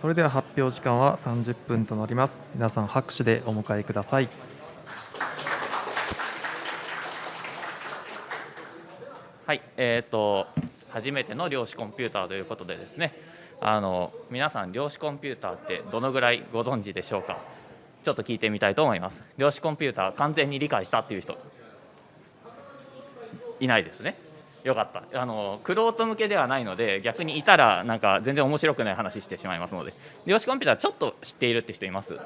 それでは発表時間は30分となります。皆さん拍手でお迎えください。はいえーと、初めての量子コンピューターということでですねあの皆さん量子コンピューターってどのぐらいご存知でしょうか？ちょっと聞いてみたいと思います。量子コンピューター完全に理解したっていう人いないですね。よかった。あのクロート向けではないので逆にいたらなんか全然面白くない話してしまいますので。量子コンピューターちょっと知っているって人います？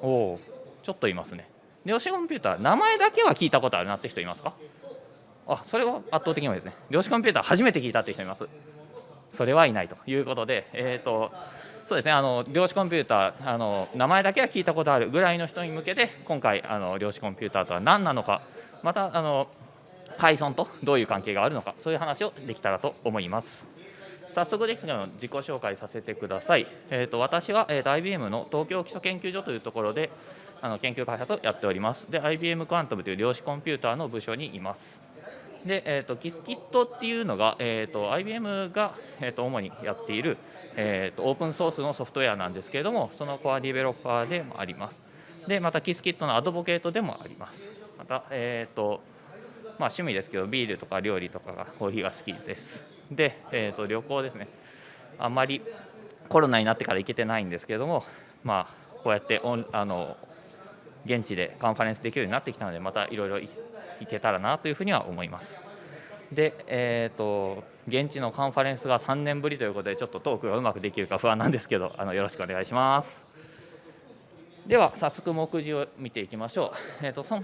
おおちょっといますね。量子コンピューター名前だけは聞いたことあるなって人いますか？あそれは圧倒的に多いですね。量子コンピューター初めて聞いたって人います？それはいないと。いうことでえっ、ー、とそうですね。あの量子コンピューターあの名前だけは聞いたことあるぐらいの人に向けて今回あの量子コンピューターとは何なのか。またあの Python とどういう関係があるのかそういう話をできたらと思います。早速ですが自己紹介させてください、えーと、私は、えーと、IBM の東京基礎研究所というところであの研究開発をやっております。で IBM クアントムという量子コンピューターの部署にいます。で、えーと、キスキットっていうのが、えー、と IBM が、えー、と主にやっている、えー、とオープンソースのソフトウェアなんですけれどもそのコアディベロッパーでもあります。でまたキスキットのアドボケートでもあります。また、えーとまあ、趣味ですけどビールとか料理とかがコーヒーが好きです。で、えー、と旅行ですね。あまりコロナになってから行けてないんですけどもまあこうやってオンあの現地でカンファレンスできるようになってきたのでまたいろいろ行けたらなというふうには思います。で、えーと、現地のカンファレンスが3年ぶりということでちょっとトークがうまくできるか不安なんですけどあのよろしくお願いします。では早速目次を見ていきましょう。え、ー、とそ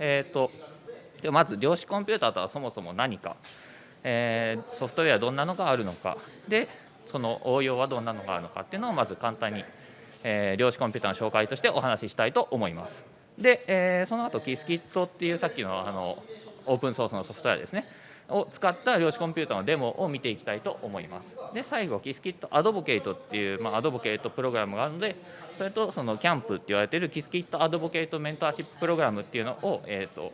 え、ー、とまず量子コンピューターとはそもそも何か、えー、ソフトウェアどんなのがあるのかでその応用はどんなのがあるのかっていうのをまず簡単に、えー、量子コンピューターの紹介としてお話ししたいと思います。で、えー、その後キスキットっていうさっきのあのオープンソースのソフトウェアですねを使った量子コンピューターのデモを見ていきたいと思います。で最後キスキットアドボケイトっていう、まあ、アドボケイトプログラムがあるのでそれとそのキャンプって言われてるキスキットアドボケイトメンターシッププログラムっていうのを、えーと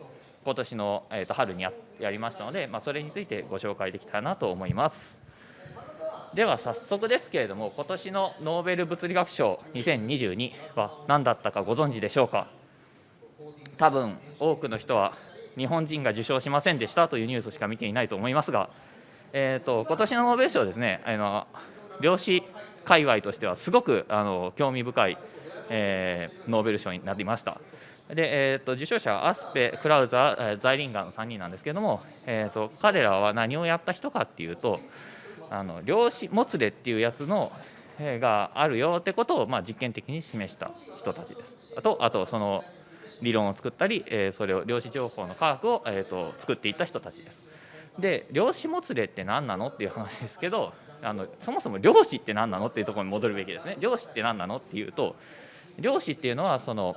今年の、えー、と春にややりましたので、まあ、それについてご紹介できたらなと思います。では早速ですけれども今年のノーベル物理学賞2022は何だったかご存知でしょうか？多分多くの人は日本人が受賞しませんでしたというニュースしか見ていないと思いますが、えーと、今年のノーベル賞ですねあの量子界隈としてはすごくあの興味深い、えー、ノーベル賞になりました。で、えーと、受賞者はアスペ、クラウザー、ザイリンガーの3人なんですけども、えーと、彼らは何をやった人かっていうとあの量子もつれっていうやつの、えー、があるよってことを、まあ、実験的に示した人たちです。あとあとその理論を作ったり、えー、それを量子情報の科学を、えーと、作っていった人たちです。で量子もつれって何なのっていう話ですけどあのそもそも量子って何なのっていうところに戻るべきですね。量子って何なのっていうと量子っていうのはその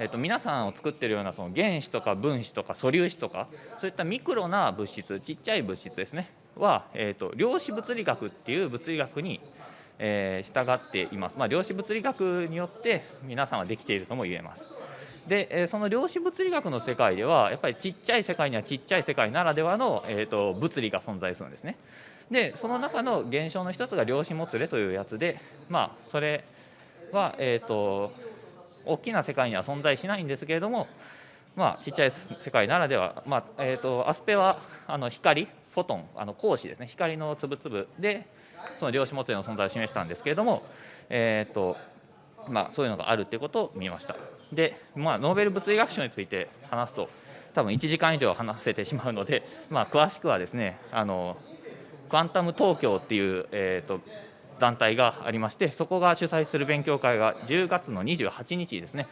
えー、と皆さんを作ってるようなその原子とか分子とか素粒子とかそういったミクロな物質ちっちゃい物質ですねは、えー、と量子物理学っていう物理学に、えー、従っています、まあ、量子物理学によって皆さんはできているとも言えます。で、えその量子物理学の世界ではやっぱりちっちゃい世界にはちっちゃい世界ならではの、えー、と物理が存在するんですね。でその中の現象の一つが量子もつれというやつでまあそれはえっ、ー、と大きな世界には存在しないんですけれども、まあ、ちっちゃい世界ならでは、まあえーと、アスペはあの光フォトンあの光子ですね。光の粒々でその量子もつれの存在を示したんですけれども、えーとまあ、そういうのがあるっていうことを見ました。で、まあ、ノーベル物理学賞について話すと多分1時間以上話せてしまうので、まあ、詳しくはですねあのクアンタム東京っていう、えーと団体がありましてそこが主催する勉強会が10月の28日ですね、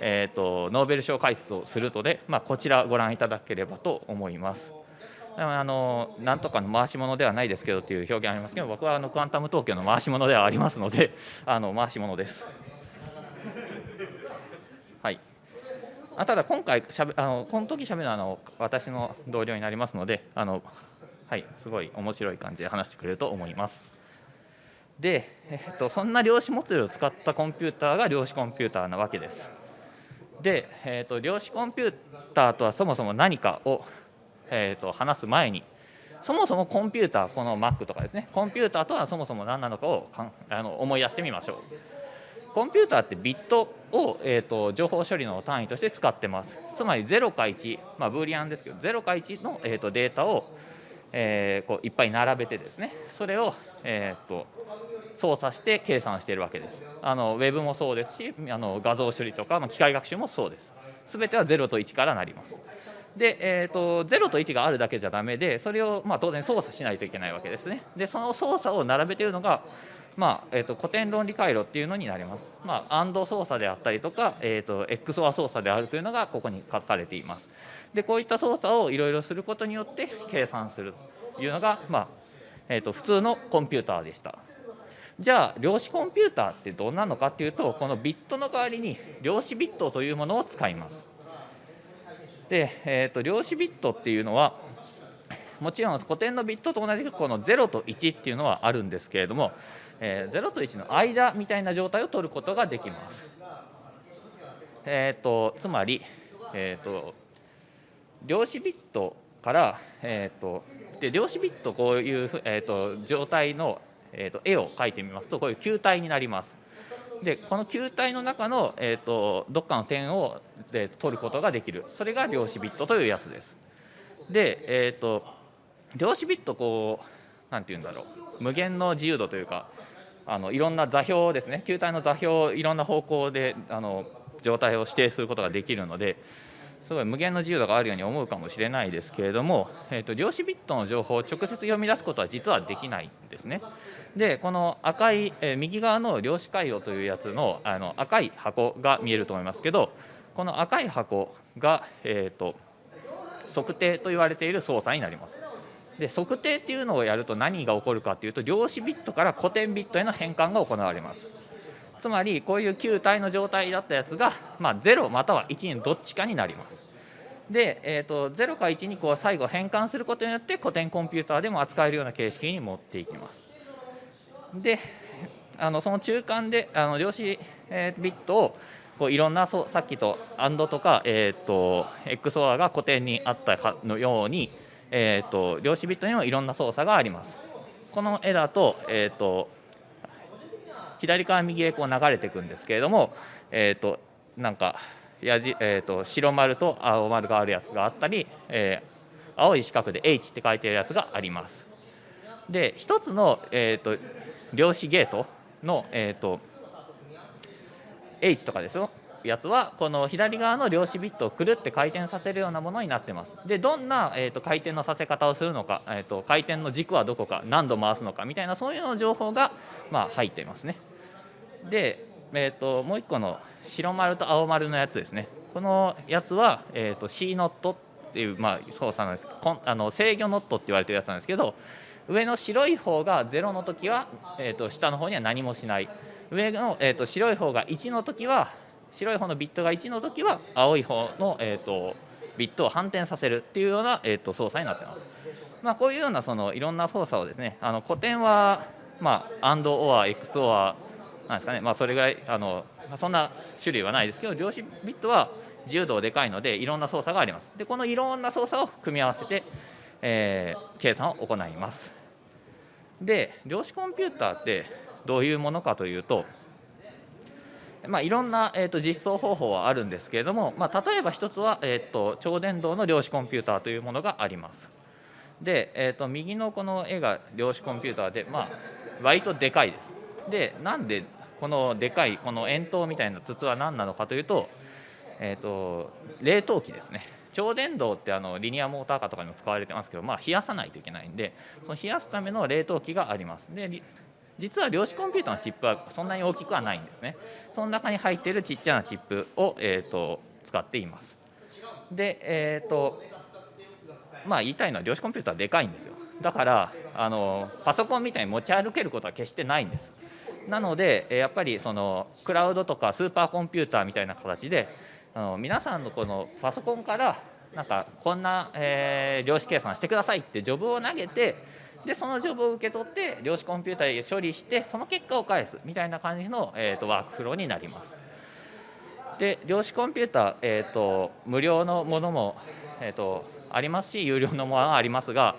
えーと、ノーベル賞解説をするので、まあ、こちらご覧いただければと思います。あのなんとかの回し物ではないですけどという表現ありますけど僕はあのクアンタム東京の回し物ではありますのであの回し物です。はいあただ今回しゃべあのこの時しゃべるのはあの私の同僚になりますのであの、はい、すごい面白い感じで話してくれると思います。で、えっと、そんな量子もつれを使ったコンピューターが量子コンピューターなわけです。で、えっと、量子コンピューターとはそもそも何かを、えっと、話す前にそもそもコンピューターこの Mac とかですねコンピューターとはそもそも何なのかをかんあの思い出してみましょうコンピューターってビットを、えーと、情報処理の単位として使ってますつまり0か1、まあ、ブーリアンですけど0か1の、えーと、データを、えー、こういっぱい並べてですねそれを、えーと操作して計算しているわけです。あのウェブもそうですしあの画像処理とか、まあ、機械学習もそうです。全ては0と1からなります。で、えーと、0と1があるだけじゃダメでそれを、まあ、当然操作しないといけないわけですね。でその操作を並べているのが、まあえーと、古典論理回路っていうのになります、まあ、AND 操作であったりとか、えーと、XOR 操作であるというのがここに書かれています。でこういった操作をいろいろすることによって計算するというのが、まあえー、と普通のコンピューターでした。じゃあ量子コンピューターってどんなのかっていうとこのビットの代わりに量子ビットというものを使いますで、えーと、量子ビットっていうのはもちろん古典のビットと同じくこの0と1っていうのはあるんですけれども、えー、0と1の間みたいな状態を取ることができます。えーと、つまり、えーと、量子ビットから、えー、とで量子ビットこういう、えー、と状態の、えー、と絵を描いてみますとこういう球体になります。でこの球体の中の、えーと、どっかの点をで取ることができるそれが量子ビットというやつです。で、えーと、量子ビットこう何て言うんだろう無限の自由度というかあのいろんな座標ですね球体の座標をいろんな方向であの状態を指定することができるのですごい無限の自由度があるように思うかもしれないですけれども、えーと量子ビットの情報を直接読み出すことは実はできないんですね。でこの赤い、え、右側の量子回路というやつのあの赤い箱が見えると思いますけどこの赤い箱が、えーと、測定と言われている操作になります。で測定っていうのをやると何が起こるかっていうと量子ビットから古典ビットへの変換が行われます。つまりこういう球体の状態だったやつが、まあ、0または1にどっちかになります。で、えーと、0か1にこう最後変換することによって古典コンピューターでも扱えるような形式に持っていきます。であのその中間であの量子、ビットをこういろんなさっきと AND とか、えーと、XOR が固定にあったかのように、えーと、量子ビットにもいろんな操作があります。この絵だと,、えーと、左から右へこう流れていくんですけれども、えー、となんかやじ、えー、と白丸と青丸があるやつがあったり、えー、青い四角で H って書いてるやつがあります。で一つの、えー、と量子ゲートの、えーと、H とかですよやつはこの左側の量子ビットをくるって回転させるようなものになってます。でどんな、えーと、回転のさせ方をするのか、えーと、回転の軸はどこか何度回すのかみたいなそういうの情報が、まあ、入っていますね。で、えー、ともう一個の白丸と青丸のやつですねこのやつは、えー、と C ノットっていう、まあ、操作なんですあの制御ノットって言われてるやつなんですけど上の白い方が0の時は、えー、と下の方には何もしない上の、えー、と白い方が1の時は白い方のビットが1の時は青い方の、えー、とビットを反転させるっていうような、えー、と操作になってます。まあ、こういうようなそのいろんな操作をですねあの古典は、まあ、AND OR XOR なんですかね、まあ、それぐらいあの、そんな種類はないですけど量子ビットは自由度でかいのでいろんな操作があります。でこのいろんな操作を組み合わせて、えー、計算を行います。で量子コンピューターってどういうものかというと、まあ、いろんな、えーと、実装方法はあるんですけれども、まあ、例えば一つは、えーと、超電導の量子コンピューターというものがあります。で、えーと、右のこの絵が量子コンピューターで、まあ、割とでかいです。でなんでこのでかいこの円筒みたいな筒は何なのかというと,、えー、と冷凍機ですね超電導ってあのリニアモーターカーとかにも使われてますけど、まあ、冷やさないといけないんでその冷やすための冷凍機があります。で実は量子コンピューターのチップはそんなに大きくはないんですね。その中に入っているちっちゃなチップを、えーと、使っています。でえっ、ー、とまあ言いたいのは量子コンピューターでかいんですよ。だからあのパソコンみたいに持ち歩けることは決してないんです。なのでやっぱりそのクラウドとかスーパーコンピューターみたいな形であの皆さんのこのパソコンからなんかこんな、えー、量子計算してくださいってジョブを投げてでそのジョブを受け取って量子コンピューターで処理してその結果を返すみたいな感じの、えーと、ワークフローになります。で量子コンピューター、えーと、無料のものも、えーと、ありますし有料のものもありますが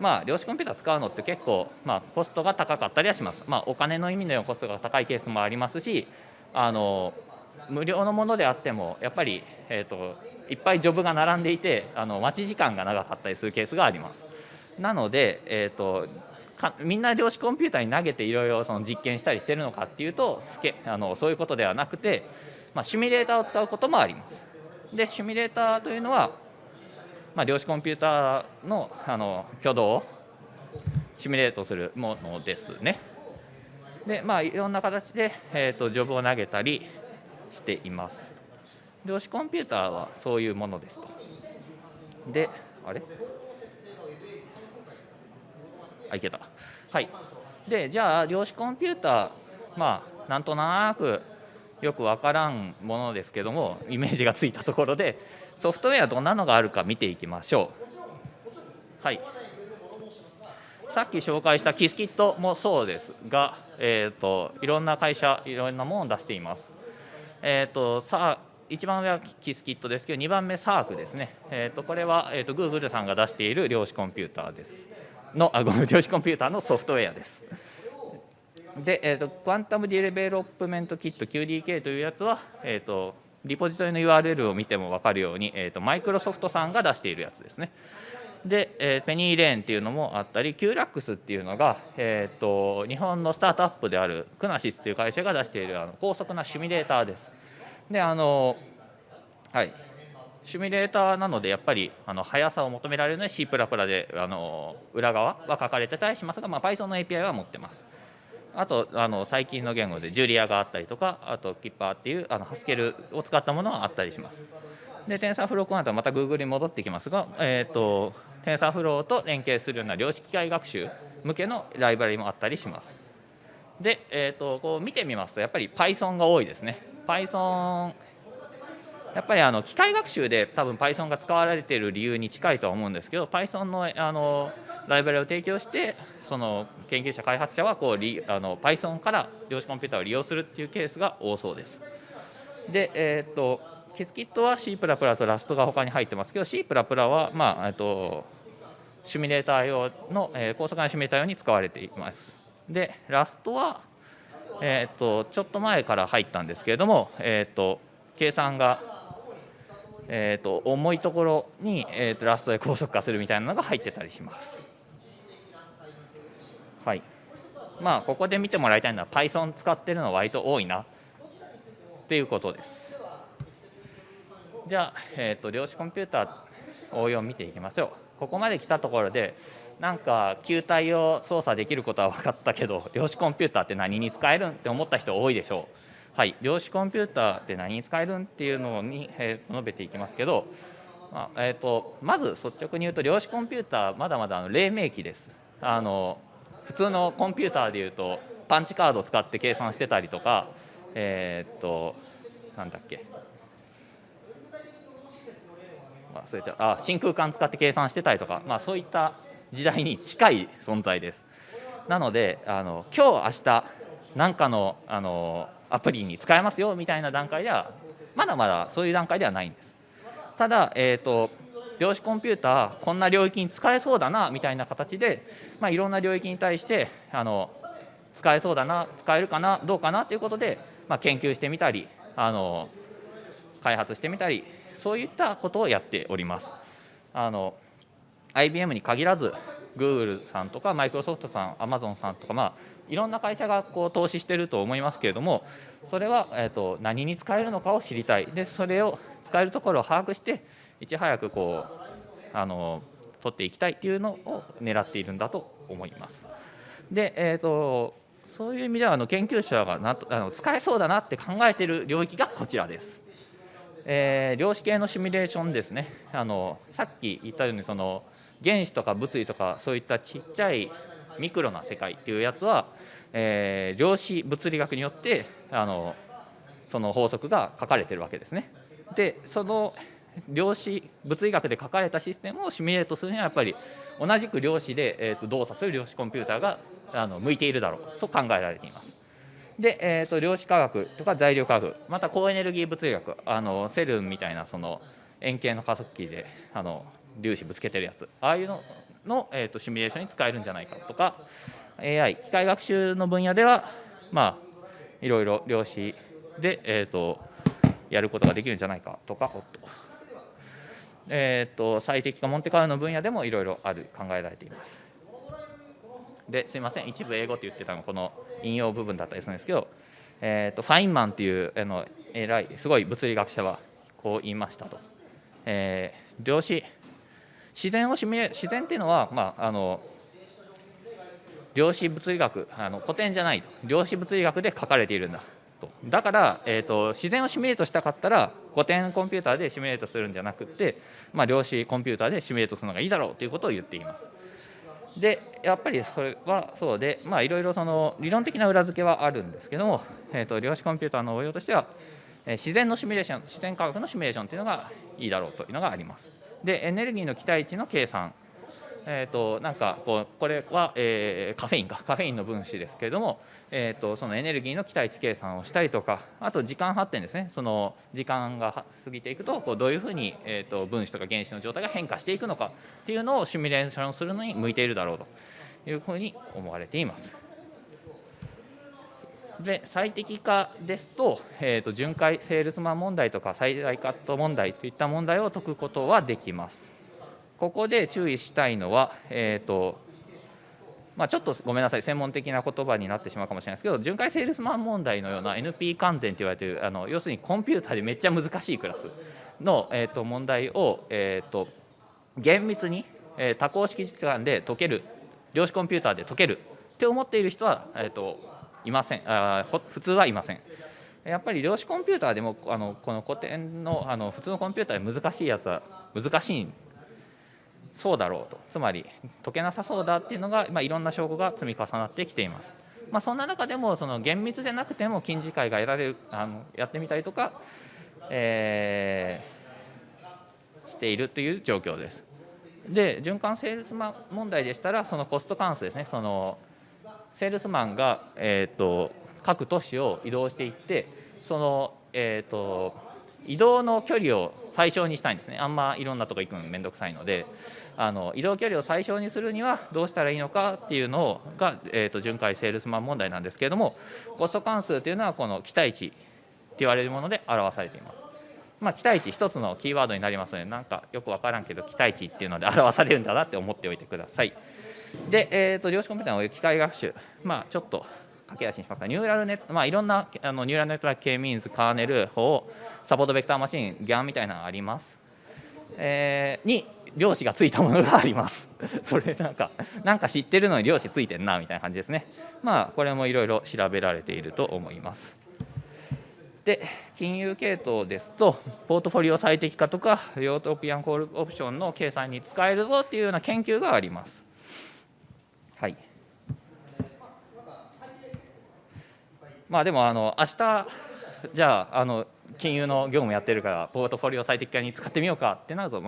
まあ、量子コンピューター使うのって結構、まあ、コストが高かったりはします。まあ、お金の意味のコストが高いケースもありますしあの無料のものであってもやっぱり、えーと、いっぱいジョブが並んでいてあの待ち時間が長かったりするケースがあります。なので、えーと、かみんな量子コンピューターに投げていろいろ実験したりしてるのかっていうとあのそういうことではなくて、まあ、シミュレーターを使うこともあります。でシミュレーターというのは、まあ、量子コンピューターのあの挙動をシミュレートするものですね。でまあいろんな形で、えーと、ジョブを投げたりしています。量子コンピューターはそういうものですと。であれ？あいけた。はい。でじゃあ量子コンピューターまあなんとなくよくわからんものですけどもイメージがついたところでソフトウェアどんなのがあるか見ていきましょう。はいさっき紹介したキスキットもそうですが、えーと、いろんな会社いろんなものを出しています。えーと、さあ1番目はキスキットですけど2番目サークですね、えーと、これは、えー、と Google さんが出している量子コンピューターですのあごめん量子コンピューターのソフトウェアです。で、えーと、 Quantum Development Kit QDK というやつは、えーと、リポジトリの URL を見ても分かるように、えーと、マイクロソフトさんが出しているやつですね。で、 PennyLane っていうのもあったり Qulacs っていうのが、えー、と日本のスタートアップである QunaSys という会社が出しているあの高速なシミュレーターです。であのはいシミュレーターなのでやっぱりあの速さを求められるので C++ であの裏側は書かれてたりしますが、まあ、Python の API は持ってます。あとあの最近の言語でジュリアがあったりとかあとキッパーっていうあのハスケルを使ったものはあったりします。で TensorFlow この後また Google に戻ってきますが、えーと、TensorFlow と連携するような量子機械学習向けのライブラリもあったりします。で、えーと、こう見てみますとやっぱり Python が多いですね。Python やっぱりあの機械学習で多分 Python が使われている理由に近いとは思うんですけど Python のあのライブラリを提供してその研究者開発者はこうあの Python から量子コンピューターを利用するっていうケースが多そうです。で、えー、とキスキットは C++ とラストが他に入ってますけど C++ は、まあ、えっとシミュレーター用の、えー、高速なシミュレーター用に使われています。でラストは、えー、っとちょっと前から入ったんですけれども、えー、っと計算が、え、っと重いところに、え、っとラストで高速化するみたいなのが入ってたりします。はいまあここで見てもらいたいのは Python 使ってるの割と多いなっていうことですじゃあ、えーと、量子コンピューター応用を見ていきましょう。ここまで来たところでなんか球体を操作できることは分かったけど量子コンピューターって何に使えるんって思った人多いでしょう。はい量子コンピューターって何に使えるんっていうのに、えー、述べていきますけどまあえーと、まず率直に言うと量子コンピューターまだまだあの黎明期です。あの普通のコンピューターでいうとパンチカードを使って計算してたりとかえー、となんだっけ。忘れちゃうあ真空管使って計算してたりとか、まあ、そういった時代に近い存在です。なのであの今日明日何かのあのアプリに使えますよみたいな段階ではまだまだそういう段階ではないんです。ただ、えーと量子コンピューターこんな領域に使えそうだなみたいな形で、まあ、いろんな領域に対してあの使えそうだな使えるかなどうかなということで、まあ、研究してみたりあの開発してみたりそういったことをやっております。あの IBM に限らず Google さんとかマイクロソフトさん Amazon さんとか、まあ、いろんな会社がこう投資してると思いますけれどもそれは、えーと何に使えるのかを知りたいでそれを使えるところを把握していち早くこうあの取っていきたいっていうのを狙っているんだと思います。で、えーと、そういう意味ではあの研究者がなあの使えそうだなって考えている領域がこちらです。えー、量子系のシミュレーションですねあのさっき言ったようにその原子とか物理とかそういったちっちゃいミクロな世界っていうやつは、えー、量子物理学によってあのその法則が書かれてるわけですね。でその量子物理学で書かれたシステムをシミュレートするにはやっぱり同じく量子で、えー、と動作する量子コンピューターがあの向いているだろうと考えられています。で、えー、と量子科学とか材料科学また高エネルギー物理学あのセルンみたいなその円形の加速器であの粒子ぶつけてるやつああいうのの、えー、とシミュレーションに使えるんじゃないかとか AI 機械学習の分野ではまあいろいろ量子で、えー、とやることができるんじゃないかとかおっと、えー、と最適化モンテカルの分野でもいろいろある考えられています。ですいません一部英語って言ってたのこの引用部分だったりするんですけど、えー、とファインマンっていうあの偉いすごい物理学者はこう言いましたと。えー、量子自然をシミュレ自然っていうのは、まあ、あの量子物理学あの古典じゃないと量子物理学で書かれているんだとだから、えーと、自然をシミュレートしたかったら古典コンピューターでシミュレートするんじゃなくて、まあ、量子コンピューターでシミュレートするのがいいだろうということを言っています。でやっぱりそれはそうでまあいろいろその理論的な裏付けはあるんですけども、えーと、量子コンピューターの応用としては、え、自然のシミュレーション自然科学のシミュレーションというのがいいだろうというのがあります。でエネルギーの期待値の計算えーと、なんかこうこれは、えー、カフェインかカフェインの分子ですけれども、えーと、そのエネルギーの期待値計算をしたりとかあと時間発展ですねその時間が過ぎていくとこうどういうふうに、えーと、分子とか原子の状態が変化していくのかっていうのをシミュレーションするのに向いているだろうというふうに思われています。で最適化ですと,、えー、と巡回セールスマン問題とか最大カット問題といった問題を解くことはできます。ここで注意したいのは、えーとまあ、ちょっとごめんなさい専門的な言葉になってしまうかもしれないですけど巡回セールスマン問題のような NP 完全と言われているあの要するにコンピューターでめっちゃ難しいクラスの、えーと、問題を、えーと、厳密に、えー、多項式時間で解ける量子コンピューターで解けるって思っている人は、えーと、いませんあ普通はいません。やっぱり量子コンピューターでもあのこの古典のあの普通のコンピューターで難しいやつは難しいそうだろうとつまり解けなさそうだっていうのが、まあ、いろんな証拠が積み重なってきています。まあ、そんな中でもその厳密じゃなくても近似解が得られるあのやってみたりとか、えー、しているという状況です。で循環セールスマン問題でしたらそのコスト関数ですねそのセールスマンが、えーと、各都市を移動していってその、えーと移動の距離を最小にしたいんですねあんまいろんなとこ行くのめんどくさいのであの移動距離を最小にするにはどうしたらいいのかっていうのが、えーと、巡回セールスマン問題なんですけれどもコスト関数というのはこの期待値って言われるもので表されています。まあ、期待値一つのキーワードになりますのでなんかよく分からんけど期待値っていうので表されるんだなって思っておいてください。で、えーと、量子コンピューターの機械学習、まあ、ちょっと駆け足にしますかニューラルネット、まあ、いろんなあのニューラルネットワーク K ミーンズカーネル法サポートベクターマシン GAN みたいなのがあります、えー、に量子がついたものがあります。それなんかなんか知ってるのに量子ついてんなみたいな感じですね。まあこれもいろいろ調べられていると思います。で金融系統ですとポートフォリオ最適化とかヨートピアンコールオプションの計算に使えるぞっていうような研究があります。はい。まあでもあの明日じゃああの金融の業務やってるからポートフォリオ最適化に使ってみようかってなると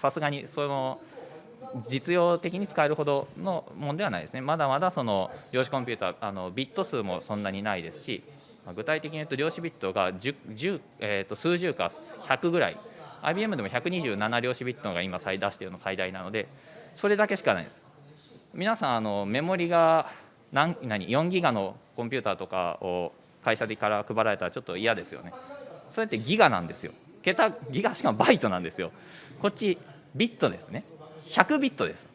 さすがにその実用的に使えるほどのものではないですね。まだまだその量子コンピューターあのビット数もそんなにないですし具体的に言うと量子ビットが 10, 10、えー、と数十か100ぐらい。IBM でも127量子ビットが今最出しているの最大なのでそれだけしかないです。皆さんあのメモリが何何4ギガのコンピューターとかを会社でから配られたらちょっと嫌ですよね。それってギガなんですよ。桁ギガしかもバイトなんですよ。こっちビットですね。100ビットです。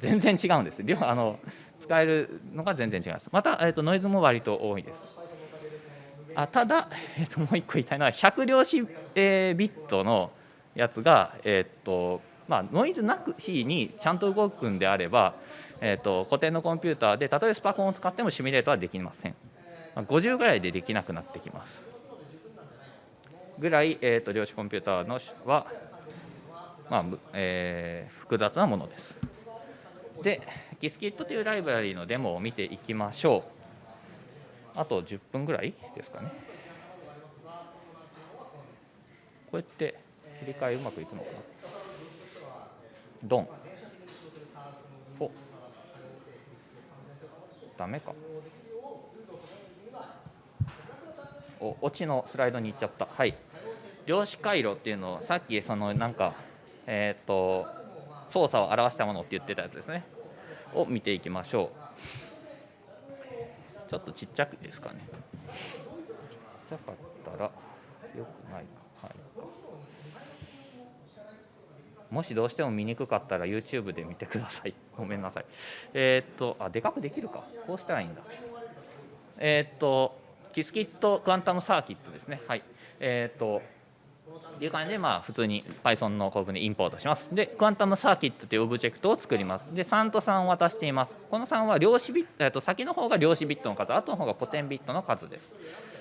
全然違うんです。あの使えるのが全然違います。また、えーと、ノイズも割と多いです。あただ、えーと、もう一個言いたいのは100量子、えー、ビットのやつが、えーとまあ、ノイズなくしにちゃんと動くんであれば、えーと、古典のコンピューターでたとえスパコンを使ってもシミュレートはできません、まあ、50ぐらいでできなくなってきます。ぐらい、えーと、量子コンピューターのは、まあえー、複雑なものです。でキスキットというライブラリのデモを見ていきましょう。あと10分ぐらいですかね。こうやって切り替えうまくいくのかな。ドン。お。ダメか。おオチのスライドに行っちゃった。はい。量子回路っていうのをさっきそのなんかえっ、ー、と操作を表したものって言ってたやつですね。を見ていきましょう。ちょっとちっちゃくですかね。ちっちゃかったらよくないか。はいもしどうしても見にくかったら YouTube で見てください。ごめんなさい。えー、っとあでかくできるか。こうしたらいいんだ。えー、っとキスキットクアンタムサーキットですね。はい。えー、っという感じで、まあ、普通に Python の構文でインポートします。で、クアンタムサーキットというオブジェクトを作ります。で、3と3を渡しています。この3は量子ビット、えっと、先の方が量子ビットの数、後の方が古典ビットの数です。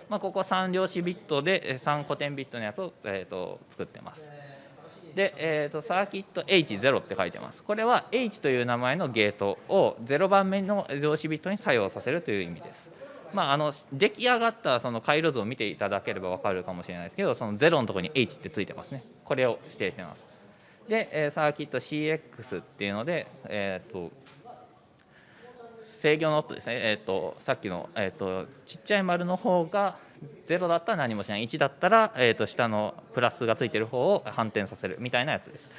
まあ、ここ3量子ビットで3古典ビットのやつを、えっと、作ってます。で、えーと、サーキット H0 って書いてます。これは H という名前のゲートを0番目の量子ビットに作用させるという意味です。まあ、あの出来上がったその回路図を見ていただければ分かるかもしれないですけどその0のところに H ってついてますね。これを指定してます。で、えサーキット CX っていうので、えーと、制御ノットですね、えーと、さっきの、えーと、ちっちゃい丸の方が0だったら何もしない。1だったら、えー、と下のプラスがついてる方を反転させるみたいなやつです。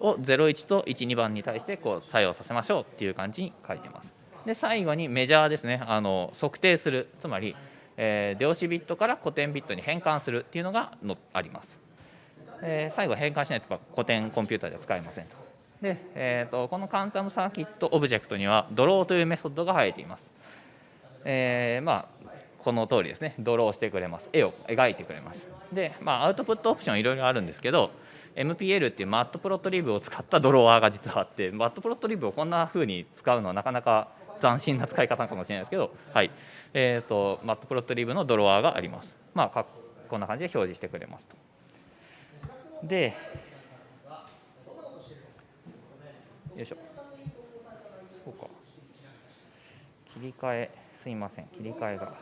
を01と12番に対してこう作用させましょうっていう感じに書いてます。で最後にメジャーですね。あの測定する。つまり、えー、量子ビットから古典ビットに変換するっていうのがのあります、えー、最後変換しないと古典コンピューターでは使えませんと。で、えーと、このカンタムサーキットオブジェクトにはドローというメソッドが入っています、えー、まあこの通りですね。ドローしてくれます。絵を描いてくれます。で、まあ、アウトプットオプションいろいろあるんですけど MPL っていうマットプロットリブを使ったドロワーが実はあってマットプロットリブをこんな風に使うのはなかなか斬新な使い方かもしれないですけど、はいえーと、マットプロットリブのドロワーがあります。まあ、こんな感じで表示してくれますと。で、よいしょ。そうか。切り替え、すいません、切り替えが。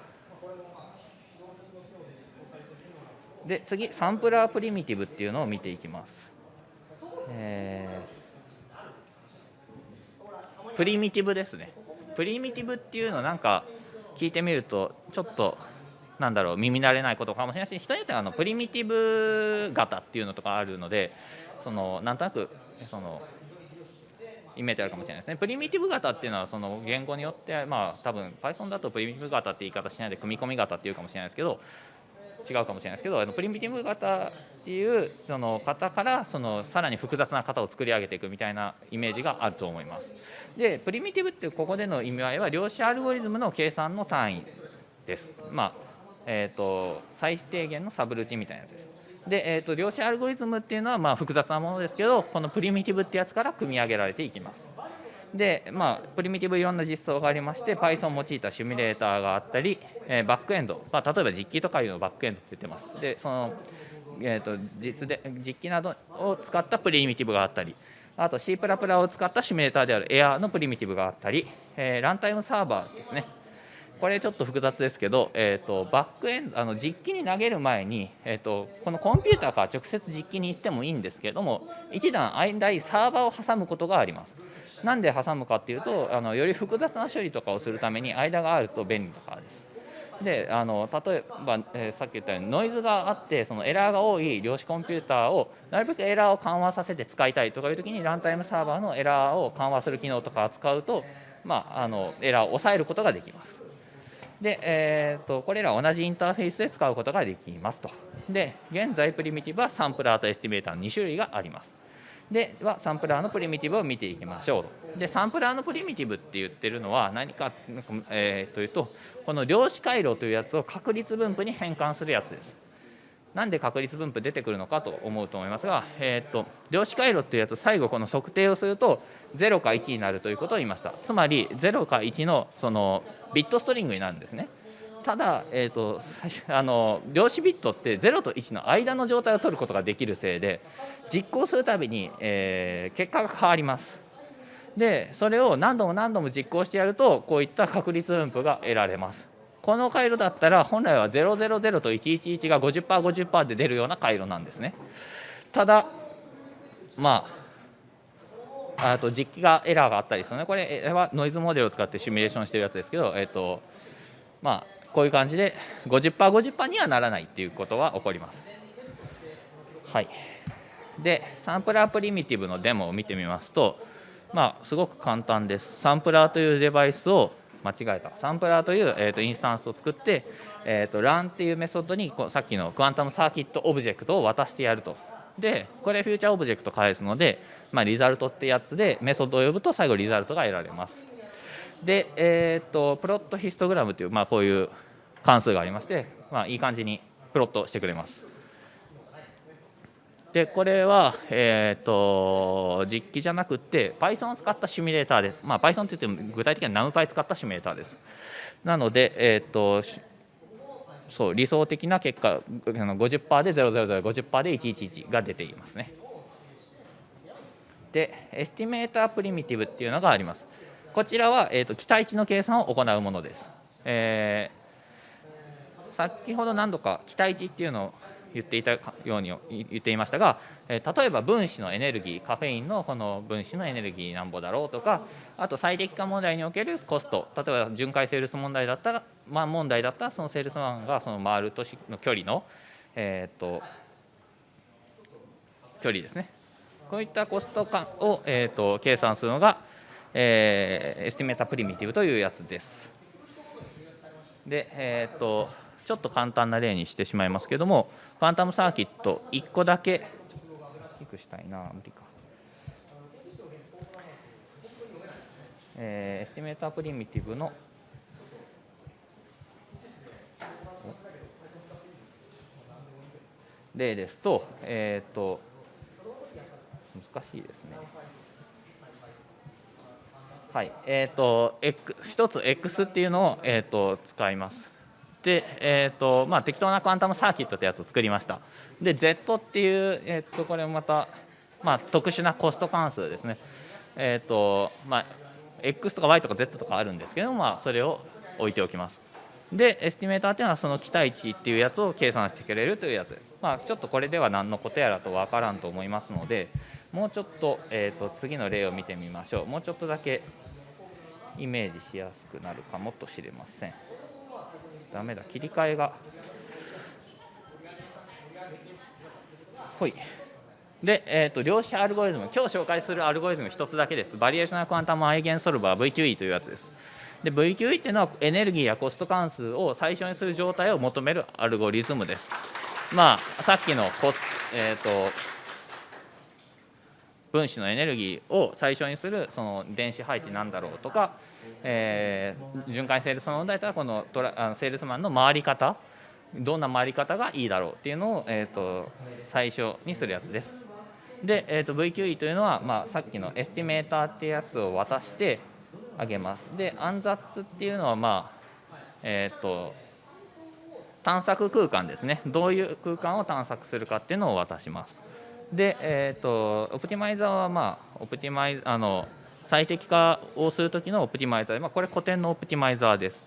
で、次、サンプラープリミティブっていうのを見ていきます。えー、プリミティブですね。プリミティブっていうのなんか聞いてみるとちょっとなんだろう耳慣れないことかもしれないし人によってはあのプリミティブ型っていうのとかあるのでそのなんとなくそのイメージあるかもしれないですね。プリミティブ型っていうのはその言語によってまあ多分 Python だとプリミティブ型って言い方しないで組み込み型っていうかもしれないですけど違うかもしれないですけどあのプリミティブ型っていうその型からそのさらに複雑な型を作り上げていくみたいなイメージがあると思います。でプリミティブってここでの意味合いは量子アルゴリズムの計算の単位です。まあえーと、最低限のサブルーチンみたいなやつです。で、えーと、量子アルゴリズムっていうのはまあ複雑なものですけどこのプリミティブってやつから組み上げられていきます。で、まあ、プリミティブいろんな実装がありまして Python を用いたシミュレーターがあったり、えー、バックエンド、まあ、例えば実機とかいうのをバックエンドって言ってます。でその、えーと、実で実機などを使ったプリミティブがあったりあと C++ を使ったシミュレーターである Air のプリミティブがあったり、えー、ランタイムサーバーですね。これちょっと複雑ですけど、えーと、バックエンドあの実機に投げる前に、えーと、このコンピューターから直接実機に行ってもいいんですけれども一段間にサーバーを挟むことがあります。なんで挟むかっていうとあのより複雑な処理とかをするために間があると便利だからです。であの例えば、えー、さっき言ったようにノイズがあってそのエラーが多い量子コンピューターをなるべくエラーを緩和させて使いたいとかいう時にランタイムサーバーのエラーを緩和する機能とか使うと、まあ、あのエラーを抑えることができます。で、えーと、これら同じインターフェースで使うことができますと。で現在プリミティブはサンプラーと Estimator の2種類があります。ではサンプラーのプリミティブを見ていきましょう。でサンプラーのプリミティブって言ってるのは何か、えー、というとこの量子回路というやつを確率分布に変換するやつです。なんで確率分布出てくるのかと思うと思いますが、えーと、量子回路っていうやつ最後この測定をすると0か1になるということを言いました。つまり0か1のそのビットストリングになるんですね。ただ、えーと、あの量子ビットって0と1の間の状態を取ることができるせいで実行するたびに、えー、結果が変わります。でそれを何度も何度も実行してやるとこういった確率分布が得られます。この回路だったら本来は000と111が 50%50% 50で出るような回路なんですね。ただまああと実機がエラーがあったりするねこれはノイズモデルを使ってシミュレーションしてるやつですけど、えーとまあ、こういう感じで 50%50% 50にはならないっていうことが起こります。はい。でサンプラープリミティブのデモを見てみますとまあすごく簡単です。サンプラーというデバイスを間違えた。サンプラーという、えーと、インスタンスを作って、えーと、 run っていうメソッドにこさっきの QuantumCircuit オブジェクトを渡してやると。でこれフューチャーオブジェクト返すので、まあ、 result ってやつでメソッドを呼ぶと最後リザルトが得られます。で、えーと、 plot histogram という、まあ、こういう関数がありまして、まあ、いい感じにプロットしてくれますでこれは、えーと、実機じゃなくて Python を使ったシミュレーターです。まあ、Python って言っても具体的には NumPy 使ったシミュレーターです。なので、えーと、そう理想的な結果50%で000、50%で111が出ていますね。で、 Estimator Primitive っていうのがあります。こちらは、えーと、期待値の計算を行うものです。えー、先ほど何度か期待値っていうのを言っていたように言っていましたが、え例えば分子のエネルギーカフェインのこの分子のエネルギーなんぼだろうとかあと最適化問題におけるコスト例えば巡回セールス問題だったら、まあ、問題だったらそのセールスマンがその回る都市の距離の、えー、と距離ですねこういったコスト感を、えー、と計算するのが、えー、 Estimator Primitive というやつです。で、えっ、とちょっと簡単な例にしてしまいますけれども Quantum Circuit 1個だけ大きくしたいな無理か、えー、 Estimator Primitive の例ですと,、えーと、難しいですね。はい、えっ、ー、と、X、一つ X っていうのを、えーと使います。で、えーとまあ、適当な Quantum Circuit ってやつを作りました。で Z っていう、えー、とこれまた、まあ、特殊なコスト関数ですね。えっ、ー、とまあ X とか Y とか Z とかあるんですけど、まあ、それを置いておきます。で Estimator っていうのはその期待値っていうやつを計算してくれるというやつです、まあ、ちょっとこれでは何のことやらと分からんと思いますのでもうちょっと,、えーと次の例を見てみましょう。もうちょっとだけイメージしやすくなるかもとしれません。ダメだ。切り替えが。ほい。で、えーと、量子アルゴリズム。今日紹介するアルゴリズム1つだけです。 Variational Quantum Eigensolver VQE というやつです。で VQE っていうのはエネルギーやコスト関数を最小にする状態を求めるアルゴリズムです。まあさっきのコ、えーと分子のエネルギーを最小にするその電子配置なんだろうとかえー、巡回セールスマン問題とはこのトラあのセールスマンの回り方どんな回り方がいいだろうっていうのを、えーと、最小にするやつです。で、えーと、VQE というのは、まあ、さっきの Estimator っていうやつを渡してあげます。で暗殺っていうのはまあえっ、ー、と探索空間ですねどういう空間を探索するかっていうのを渡します。で、えーと、 optimizer はまあ optimi あの最適化をする時の optimizer、まあ、これ古典の optimizer です。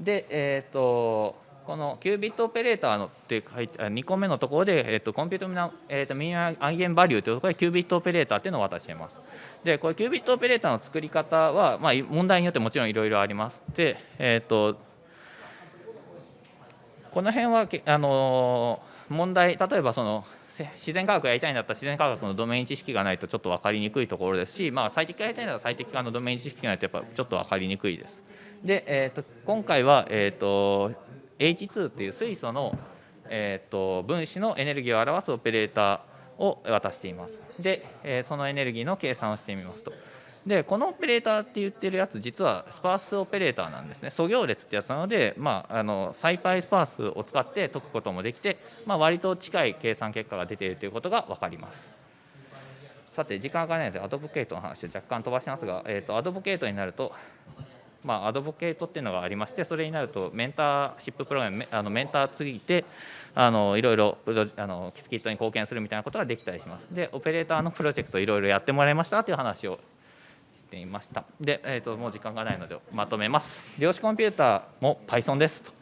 で、えーと、このキュービットオペレーターのって書いて2個目のところで、えーと、コンピュートミナ、えーと、ミニアイゲンバリューというところでキュービットオペレーターっていうのを渡しています。でこれキュービットオペレーターの作り方は、まあ、問題によってもちろんいろいろあります。で、えー、とこの辺はあの問題例えばその自然科学やりたいんだったら自然科学のドメイン知識がないとちょっと分かりにくいところですし、まあ、最適化やりたいなら最適化のドメイン知識がないとやっぱちょっと分かりにくいです。で、えーと、今回は、えーと、H2 っていう水素の、えーと、分子のエネルギーを表すオペレーターを渡しています。で、えー、そのエネルギーの計算をしてみますと。でこのオペレーターって言ってるやつ実はスパースオペレーターなんですね。素行列ってやつなので、まあ、あのサイパイスパースを使って解くこともできて、まあ、割と近い計算結果が出ているということが分かります。さて時間がないのでアドボケートの話を若干飛ばしますが、えーと、アドボケートになるとまあ、アドボケートっていうのがありましてそれになるとメンターシッププログラムあのメンターついてあのいろいろあのキスキットに貢献するみたいなことができたりします。でオペレーターのプロジェクトいろいろやってもらいましたという話をていました。で、えーと、もう時間がないのでまとめます。量子コンピューターも Python ですと。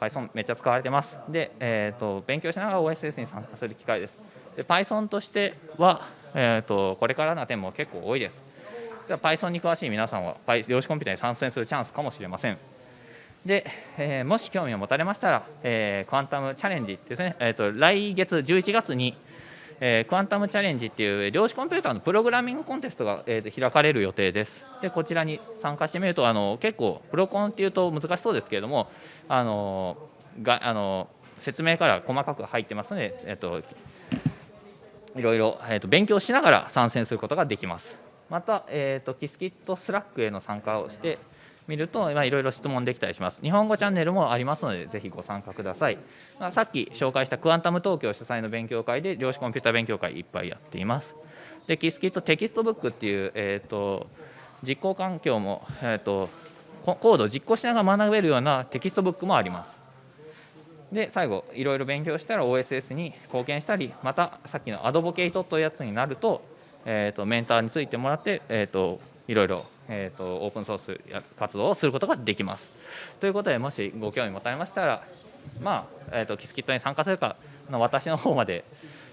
Python めっちゃ使われてます。で、えーと、勉強しながら OSS に参加する機会です。で Python としては、えーと、これからな点も結構多いです。じゃ Python に詳しい皆さんは量子コンピューターに参戦するチャンスかもしれません。で、えー、もし興味を持たれましたら、えー、クワンタムチャレンジですね、えーと来月11月にえー、クアンタムチャレンジっていう量子コンピューターのプログラミングコンテストが、えー、開かれる予定です。でこちらに参加してみるとあの結構プロコンっていうと難しそうですけれどもあのがあの説明から細かく入ってますので、えーと、いろいろ、えーと、勉強しながら参戦することができます。また、えーと、と Qiskit Slack への参加をして見ると、まあ、いろいろ質問できたりします。日本語チャンネルもありますので、ぜひご参加ください。まあ、さっき紹介した Quantum Tokyo 主催の勉強会で、量子コンピュータ勉強会いっぱいやっています。で、 Qiskit Textbook っていう、えーと、実行環境も、えーと、コードを実行しながら学べるような textbook もあります。で最後いろいろ勉強したら OSS に貢献したりまたさっきの Advocate というやつになると,、えーと、メンターについてもらって、えーといろいろえーと、オープンソース活動をすることができます。ということでもしご興味持たれましたら、まあえーと、 Qiskit に参加するかの私の方まで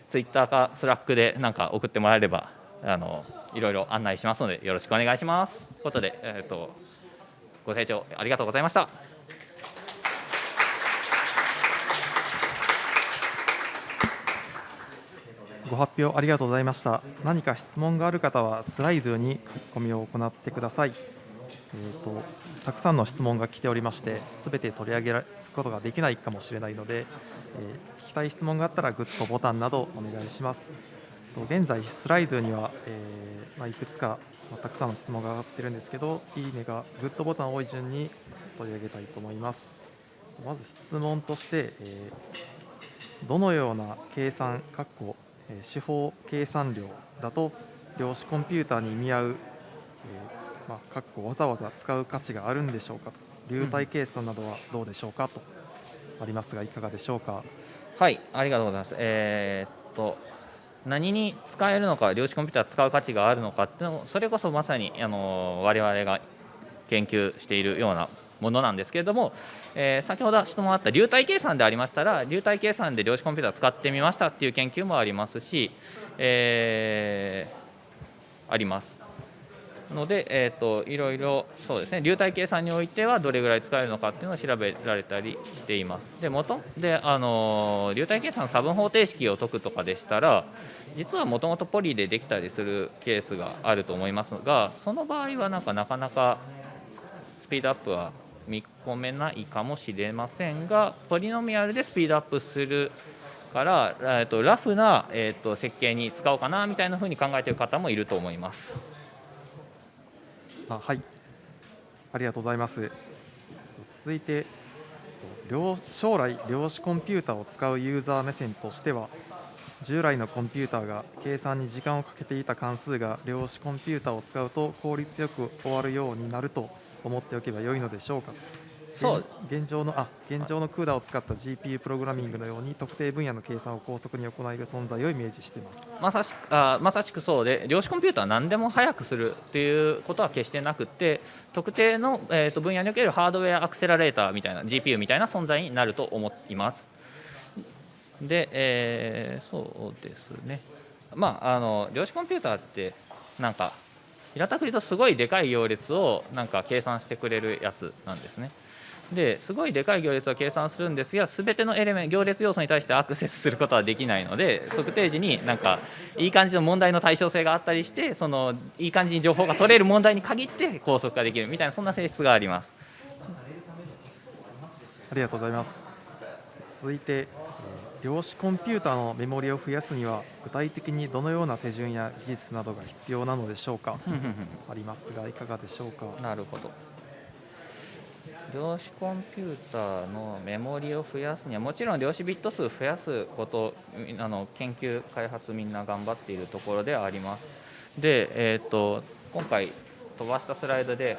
ツイッターか Slack でなんか送ってもらえればあのいろいろ案内しますのでよろしくお願いします。ということで、えーとご清聴ありがとうございました。ご発表ありがとうございました。何か質問がある方はスライドに書き込みを行ってください。えーと、たくさんの質問が来ておりまして、すべて取り上げることができないかもしれないので、えー、聞きたい質問があったらグッドボタンなどお願いします。現在、スライドには、えー、まあ、いくつか、まあ、たくさんの質問が上がってるんですけど、いいねがグッドボタン多い順に取り上げたいと思います。まず質問として、えー、どのような計算、括弧手法計算量だと量子コンピューターに見合う、えーまあ、かっこわざわざ使う価値があるんでしょうかと。流体計算などはどうでしょうかとありますがいかがでしょうか。はいありがとうございます。えー、っと何に使えるのか量子コンピューター使う価値があるのかっていうのそれこそまさにあの我々が研究しているようなものなんですけれども、えー、先ほど質問あった流体計算でありましたら流体計算で量子コンピューター使ってみましたっていう研究もありますし、えー、あります。ので、えーと、いろいろそうですね流体計算においてはどれぐらい使えるのかっていうのを調べられたりしています。で元であの流体計算差分方程式を解くとかでしたら実はもともとポリでできたりするケースがあると思いますがその場合はなんかなかなかスピードアップは見込めないかもしれませんがポリノミアルでスピードアップするから、えーと、ラフな、えーと、設計に使おうかなみたいなふうに考えている方もいると思います。あはいありがとうございます続いて将来量子コンピューターを使うユーザー目線としては従来のコンピューターが計算に時間をかけていた関数が量子コンピューターを使うと効率よく終わるようになると思っておけば良いのでしょうか。そう。現状のあ現状のクーダーを使った GPU プログラミングのように特定分野の計算を高速に行える存在をイメージしています。まさしくあまさしくそうで量子コンピューターは何でも早くするっていうことは決してなくて特定の、えーと、分野におけるハードウェアアクセラレーターみたいな GPU みたいな存在になると思います。で、えー、そうですね。まああの量子コンピューターってなんか平たく言うとすごいでかい行列をなんか計算してくれるやつなんですね。ですごいでかい行列を計算するんですが全てのエレメン行列要素に対してアクセスすることはできないので測定時になんかいい感じの問題の対称性があったりしてそのいい感じに情報が取れる問題に限って高速化できるみたいなそんな性質があります。ありがとうございます。続いて量子コンピューターのメモリを増やすには具体的にどのような手順や技術などが必要なのでしょうか？ありますがいかがでしょうか？なるほど。量子コンピューターのメモリを増やすにはもちろん量子ビット数増やすことあの研究開発みんな頑張っているところではあります。で、えーと、今回飛ばしたスライドで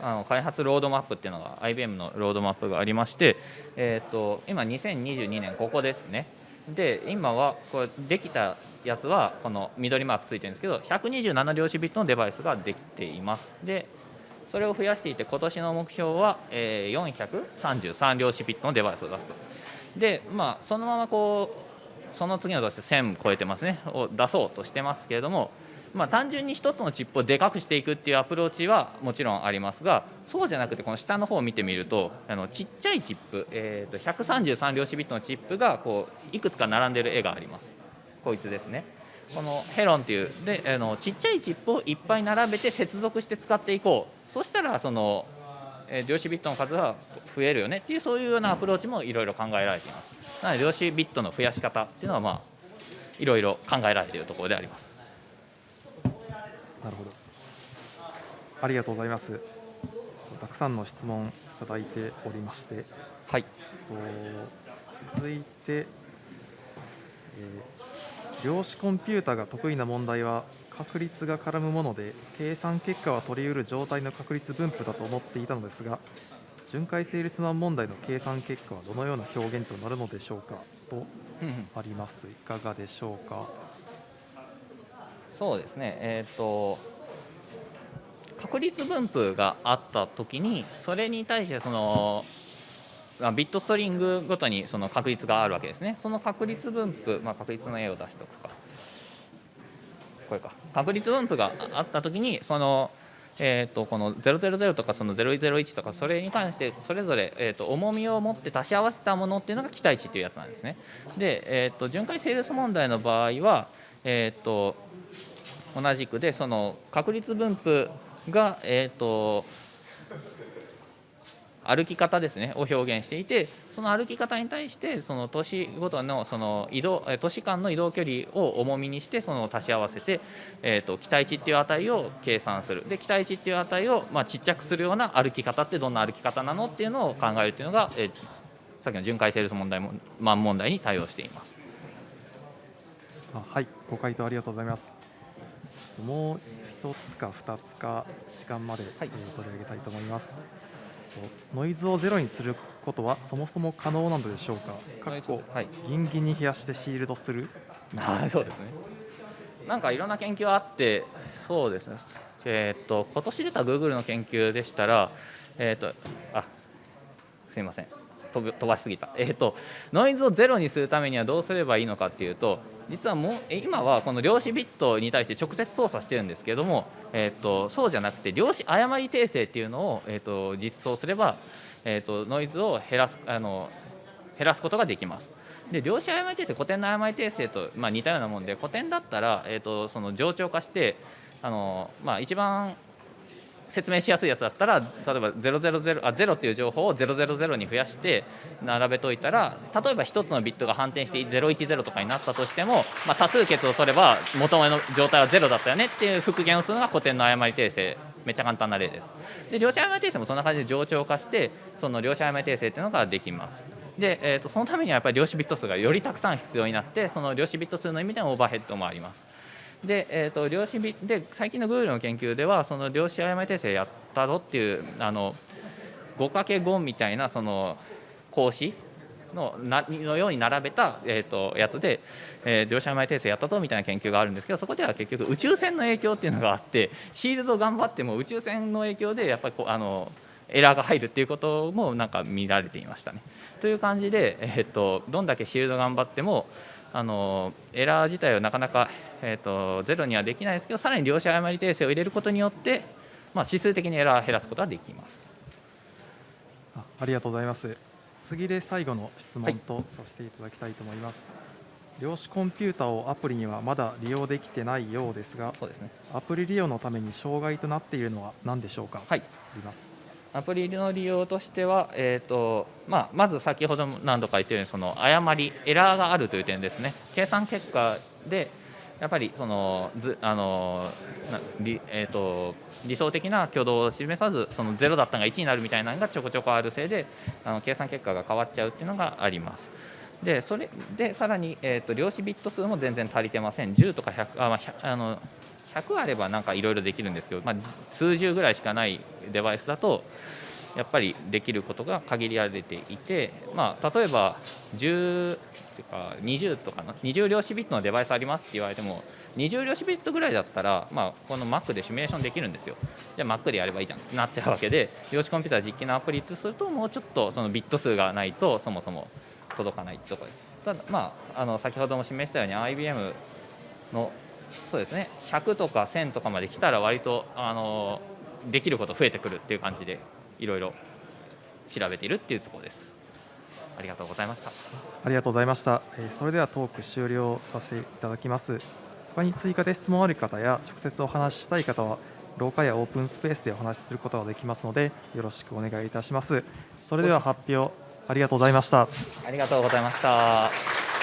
あの開発ロードマップっていうのが IBM のロードマップがありまして、えーと、今2022年ここですね。で今はこれできたやつはこの緑マークついてるんですけど127量子ビットのデバイスができています。でそれを増やしていて今年の目標は、え433量子ビットのデバイスを出すと。でまあそのままこうその次の年1000超えてますね。を出そうとしてますけれどもまあ、単純に1つのチップをでかくしていくっていうアプローチはもちろんありますがそうじゃなくてこの下の方を見てみるとあのちっちゃいチップ、えー、と133量子ビットのチップがこういくつか並んでる絵があります。こいつですね。このヘロンっていうであのちっちゃいチップをいっぱい並べて接続して使っていこう。そしたらその、えー量子ビットの数は増えるよねっていうそういうようなアプローチもいろいろ考えられています。なので量子ビットの増やし方っていうのはまあいろいろ考えられているところであります。なるほど。ありがとうございます。たくさんの質問いただいておりまして、はいと続いて、えー量子コンピュータが得意な問題は確率が絡むもので計算結果は取り得る状態の確率分布だと思っていたのですが巡回セールスマン問題の計算結果はどのような表現となるのでしょうかとありますいかがでしょうかそうですね、えー、と確率分布があったときに、それに対してその、ビットストリングごとにその確率があるわけですね。その確率分布、まあ、確率の絵を出しておくか。これか。確率分布があったときに、その、えー、とこの000とかその001とかそれに関してそれぞれ、えー、と重みを持って足し合わせたものっていうのが期待値っていうやつなんですね。で、えー、と巡回セールス問題の場合は、えー、と同じくでその確率分布が、えー、と歩き方ですねを表現していてその歩き方に対してその都市ごとのその移動え都市間の移動距離を重みにしてその足し合わせて、えー、と期待値っていう値を計算するで期待値っていう値を、まあ、ちっちゃくするような歩き方ってどんな歩き方なのっていうのを考えるっていうのが、えーさっきの巡回セールス問題もマン問題に対応しています。あはい、ご回答ありがとうございます。もう一つか二つか時間まで、取り上げたいと思います。とノイズをゼロにすることはそもそも可能なのでしょうか？かっこはいギンギンに冷やしてシールドする。はい、そうですね。なんかいろんな研究あって、そうですね。えーっと今年出た Google の研究でしたら、えーっとあすみません。飛ばしすぎた、えーっとノイズをゼロにするためにはどうすればいいのかっていうと実はもう今はこの量子ビットに対して直接操作してるんですけども、えーっとそうじゃなくて量子誤り訂正っていうのを、えーっと実装すれば、えーとノイズを減らすあの減らすことができます。で量子誤り訂正古典の誤り訂正と、まあ、似たようなもんで古典だったら、えー、とその冗長化してあの、まあ、一番説明しやすいやつだったら例えば000あ0っていう情報を000に増やして並べといたら例えば1つのビットが反転して010とかになったとしても、まあ、多数決を取れば元の状態は0だったよねっていう復元をするのが古典の誤り訂正めっちゃ簡単な例です。で量子誤り訂正もそんな感じで冗長化してその量子誤り訂正っていうのができます。で、えー、とそのためにはやっぱり量子ビット数がよりたくさん必要になってその量子ビット数の意味でのオーバーヘッドもあります。で,、えー、と量子で最近の Google の研究ではその量子誤り訂正やったぞっていうあの 5×5 みたいなその格子のなのように並べた、えー、とやつで、えー量子誤り訂正やったぞみたいな研究があるんですけどそこでは結局宇宙船の影響っていうのがあってシールド頑張っても宇宙船の影響でやっぱりこあのエラーが入るっていうこともなんか見られていましたね。という感じで、えー、とどんだけシールド頑張ってもあのエラー自体はなかなか、えー、とゼロにはできないですけどさらに量子誤り訂正を入れることによって、まあ、指数的にエラーを減らすことができます。あありがとうございます。次で最後の質はい問とさせていただきたいと思います。量子コンピュータをアプリにはまだ利用できてないようですが、そうですねアプリ利用のために障害となっているのは何でしょうか？はいあります。アプリの利用としては、えーとまあ、まず先ほども何度か言ったようにその誤りエラーがあるという点ですね計算結果でやっぱりそのずあの理,、えー、と理想的な挙動を示さずその0だったのが1になるみたいなのがちょこちょこあるせいであの計算結果が変わっちゃうっていうのがあります。でそれでさらに、えー、と量子ビット数も全然足りてません10とか100あ、まあ、あの100あればなんかいろいろできるんですけど、まあ、数十ぐらいしかないデバイスだとやっぱりできることが限られていて、まあ、例えば10っていうか20とかの20量子ビットのデバイスありますって言われても20量子ビットぐらいだったら、まあ、この Mac でシミュレーションできるんですよ。じゃあ Mac でやればいいじゃん。ってなっちゃうわけで量子コンピューター実機のアプリとするともうちょっとそのビット数がないとそもそも届かないってところです。ただ、まあ、あの先ほども示したように IBM のそうですね100とか1000とかまで来たら割とあのできること増えてくるっていう感じでいろいろ調べているっていうところです。ありがとうございました。ありがとうございました。えーそれではトーク終了させていただきます。他に追加で質問ある方や直接お話ししたい方は廊下やオープンスペースでお話しすることができますのでよろしくお願いいたします。それでは発表ありがとうございました。ありがとうございました。